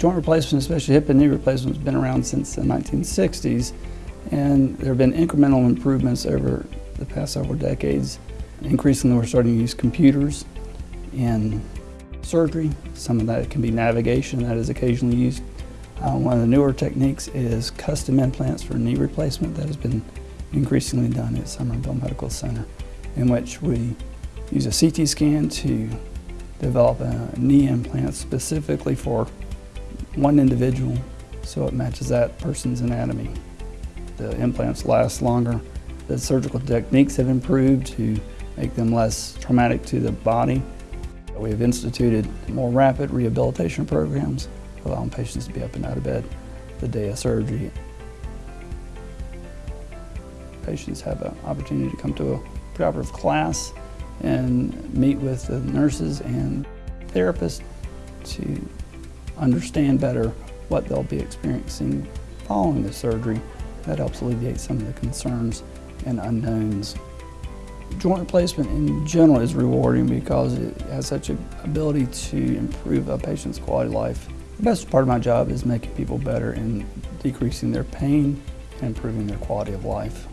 Joint replacement, especially hip and knee replacement, has been around since the 1960s, and there have been incremental improvements over the past several decades. Increasingly, we're starting to use computers in surgery. Some of that can be navigation that is occasionally used. Uh, one of the newer techniques is custom implants for knee replacement that has been increasingly done at Somerville Medical Center, in which we use a CT scan to develop a knee implant specifically for one individual so it matches that person's anatomy. The implants last longer. The surgical techniques have improved to make them less traumatic to the body. We have instituted more rapid rehabilitation programs, allowing patients to be up and out of bed the day of surgery. Patients have an opportunity to come to a preoperative class and meet with the nurses and therapists to understand better what they'll be experiencing following the surgery. That helps alleviate some of the concerns and unknowns. Joint replacement in general is rewarding because it has such an ability to improve a patient's quality of life. The best part of my job is making people better and decreasing their pain and improving their quality of life.